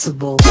sensible.